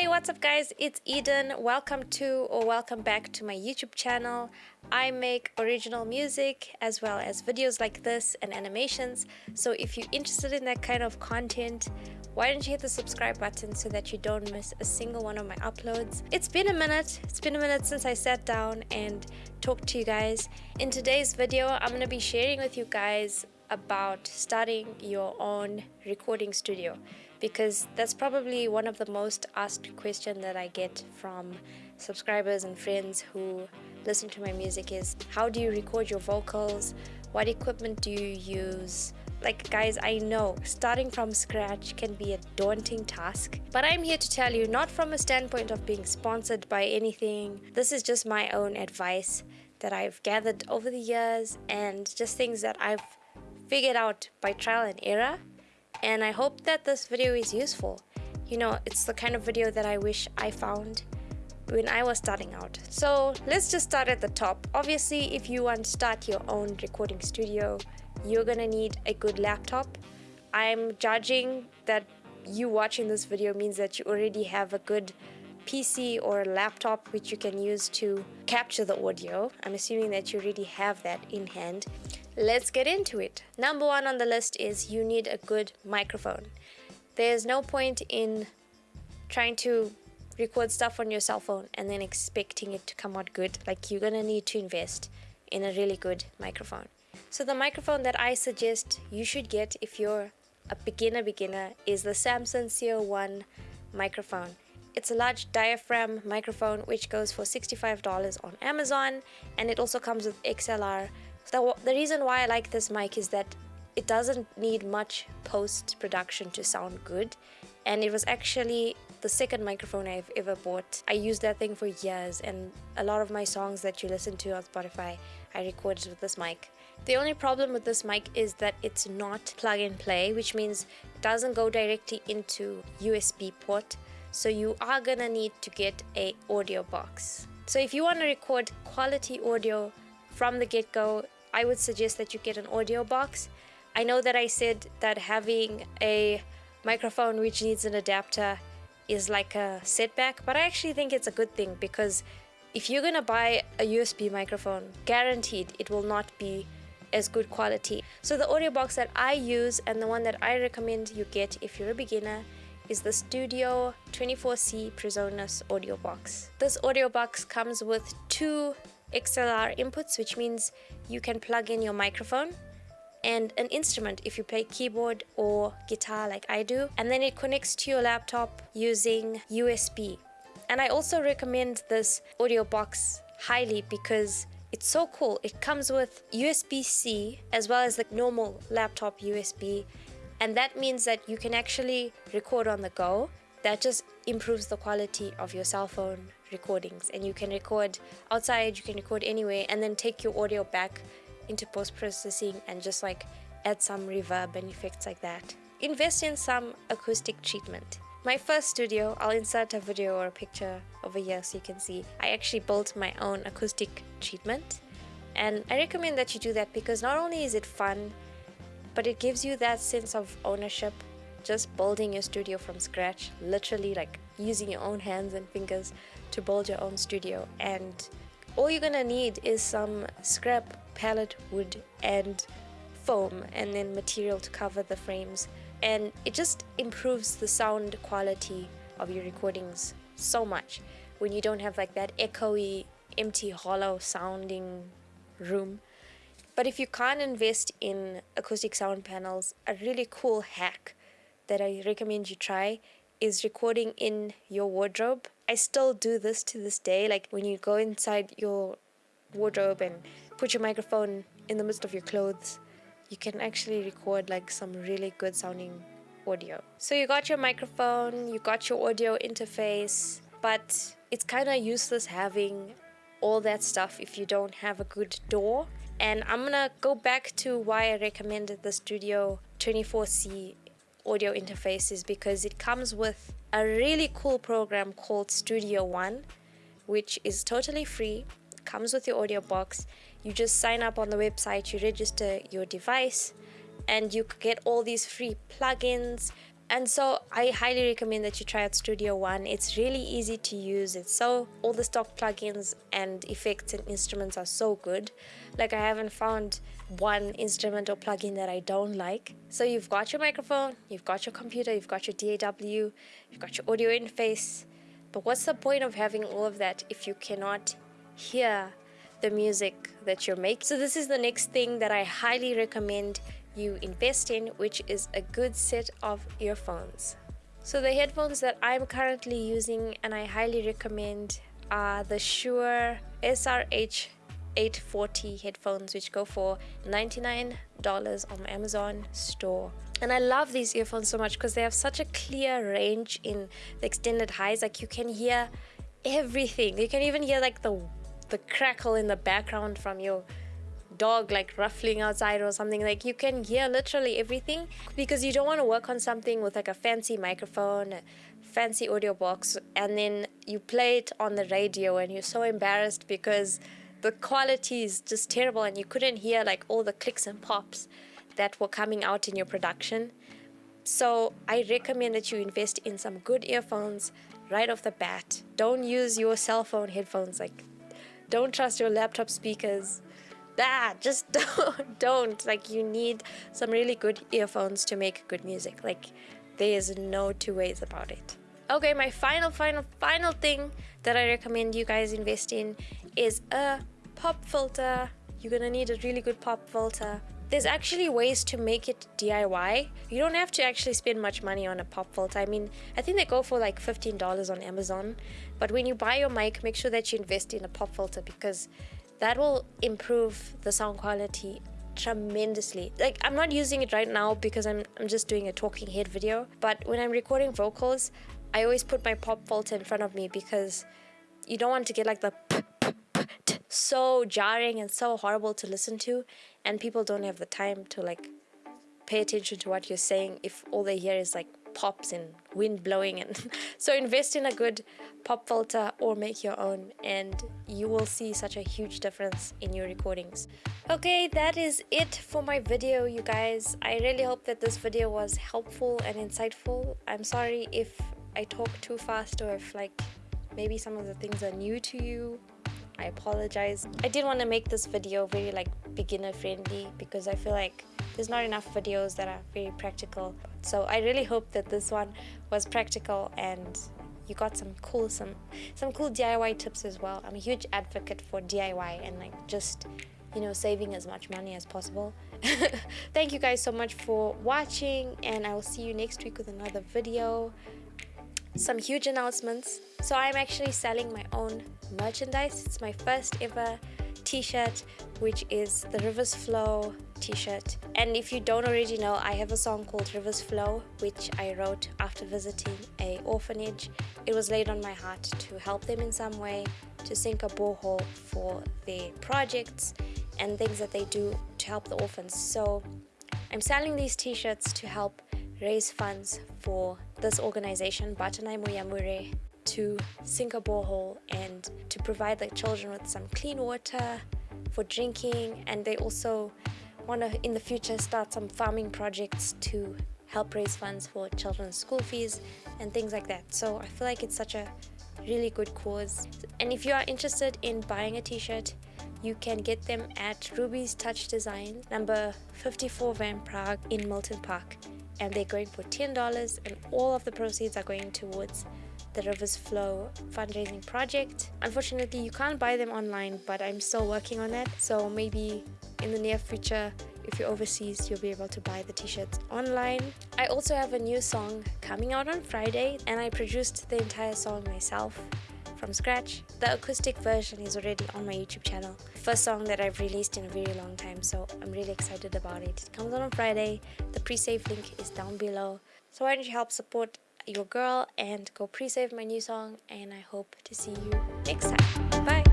Hey, what's up guys? It's Eden. Welcome to or welcome back to my YouTube channel. I make original music as well as videos like this and animations. So if you're interested in that kind of content, why don't you hit the subscribe button so that you don't miss a single one of my uploads. It's been a minute. It's been a minute since I sat down and talked to you guys. In today's video, I'm going to be sharing with you guys about starting your own recording studio because that's probably one of the most asked question that I get from subscribers and friends who listen to my music is how do you record your vocals? What equipment do you use? Like guys I know starting from scratch can be a daunting task but I'm here to tell you not from a standpoint of being sponsored by anything. This is just my own advice that I've gathered over the years and just things that I've figured out by trial and error and I hope that this video is useful. You know, it's the kind of video that I wish I found when I was starting out. So let's just start at the top. Obviously, if you want to start your own recording studio, you're gonna need a good laptop. I'm judging that you watching this video means that you already have a good PC or a laptop which you can use to capture the audio. I'm assuming that you already have that in hand. Let's get into it. Number one on the list is you need a good microphone. There's no point in trying to record stuff on your cell phone and then expecting it to come out good. Like you're gonna need to invest in a really good microphone. So the microphone that I suggest you should get if you're a beginner beginner is the Samson CO1 microphone. It's a large diaphragm microphone which goes for $65 on Amazon and it also comes with XLR the, the reason why I like this mic is that it doesn't need much post-production to sound good and it was actually the second microphone I've ever bought. I used that thing for years and a lot of my songs that you listen to on Spotify I recorded with this mic. The only problem with this mic is that it's not plug and play which means it doesn't go directly into USB port so you are gonna need to get a audio box. So if you want to record quality audio from the get-go I would suggest that you get an audio box. I know that I said that having a microphone which needs an adapter is like a setback, but I actually think it's a good thing because if you're gonna buy a USB microphone, guaranteed it will not be as good quality. So the audio box that I use and the one that I recommend you get if you're a beginner is the Studio 24C Presonus audio box. This audio box comes with two XLR inputs, which means you can plug in your microphone and an instrument if you play keyboard or guitar like I do. And then it connects to your laptop using USB and I also recommend this audio box highly because it's so cool. It comes with USB-C as well as the normal laptop USB and that means that you can actually record on the go. That just improves the quality of your cell phone recordings and you can record outside you can record anywhere and then take your audio back into post-processing and just like add some reverb and effects like that. Invest in some acoustic treatment. My first studio i'll insert a video or a picture over here so you can see. I actually built my own acoustic treatment and i recommend that you do that because not only is it fun but it gives you that sense of ownership just building your studio from scratch literally like using your own hands and fingers to build your own studio and all you're gonna need is some scrap pallet wood and foam and then material to cover the frames and it just improves the sound quality of your recordings so much when you don't have like that echoey empty hollow sounding room but if you can't invest in acoustic sound panels a really cool hack that I recommend you try is recording in your wardrobe. I still do this to this day. Like when you go inside your wardrobe and put your microphone in the midst of your clothes, you can actually record like some really good sounding audio. So you got your microphone, you got your audio interface, but it's kind of useless having all that stuff if you don't have a good DAW. And I'm gonna go back to why I recommended the Studio 24C audio interfaces because it comes with a really cool program called Studio One which is totally free comes with your audio box. You just sign up on the website you register your device and you get all these free plugins and so I highly recommend that you try out Studio One. It's really easy to use. It's so all the stock plugins and effects and instruments are so good. Like I haven't found one instrument or plugin that I don't like. So you've got your microphone, you've got your computer, you've got your DAW, you've got your audio interface. But what's the point of having all of that if you cannot hear the music that you're making? So this is the next thing that I highly recommend you invest in, which is a good set of earphones. So the headphones that I'm currently using and I highly recommend are the Shure SRH 840 headphones which go for $99 on Amazon store and I love these earphones so much because they have such a clear range in the extended highs like you can hear everything you can even hear like the the crackle in the background from your dog like ruffling outside or something like you can hear literally everything because you don't want to work on something with like a fancy microphone fancy audio box and then you play it on the radio and you're so embarrassed because the quality is just terrible and you couldn't hear like all the clicks and pops that were coming out in your production. So I recommend that you invest in some good earphones right off the bat. Don't use your cell phone headphones like don't trust your laptop speakers just don't, don't like you need some really good earphones to make good music like there is no two ways about it okay my final final final thing that i recommend you guys invest in is a pop filter you're gonna need a really good pop filter there's actually ways to make it DIY. You don't have to actually spend much money on a pop filter. I mean, I think they go for like $15 on Amazon. But when you buy your mic, make sure that you invest in a pop filter because that will improve the sound quality tremendously. Like i'm not using it right now because i'm, I'm just doing a talking head video but when i'm recording vocals i always put my pop filter in front of me because you don't want to get like the so jarring and so horrible to listen to and people don't have the time to like pay attention to what you're saying if all they hear is like pops and wind blowing and so invest in a good pop filter or make your own and you will see such a huge difference in your recordings. Okay that is it for my video you guys. I really hope that this video was helpful and insightful. I'm sorry if i talk too fast or if like maybe some of the things are new to you. I apologize. I did want to make this video very like beginner friendly because i feel like there's not enough videos that are very practical so I really hope that this one was practical and you got some cool some some cool DIY tips as well. I'm a huge advocate for DIY and like just you know saving as much money as possible. Thank you guys so much for watching and I will see you next week with another video. Some huge announcements. So I'm actually selling my own merchandise. It's my first ever t-shirt which is the rivers flow t-shirt. And if you don't already know i have a song called rivers flow which i wrote after visiting a orphanage. It was laid on my heart to help them in some way to sink a borehole for their projects and things that they do to help the orphans. So i'm selling these t-shirts to help raise funds for this organization Batanai Moyamure to sink a borehole and to provide the children with some clean water for drinking. And they also want to in the future start some farming projects to help raise funds for children's school fees and things like that. So I feel like it's such a really good cause. And if you are interested in buying a t-shirt you can get them at Ruby's Touch Design number 54 Van Praagh in Milton Park. And they're going for $10 and all of the proceeds are going towards the Rivers Flow fundraising project. Unfortunately, you can't buy them online, but I'm still working on that. So maybe in the near future, if you're overseas, you'll be able to buy the t-shirts online. I also have a new song coming out on Friday, and I produced the entire song myself from scratch. The acoustic version is already on my YouTube channel. First song that I've released in a very long time, so I'm really excited about it. It comes out on Friday. The pre-save link is down below. So why don't you help support your girl and go pre-save my new song and I hope to see you next time.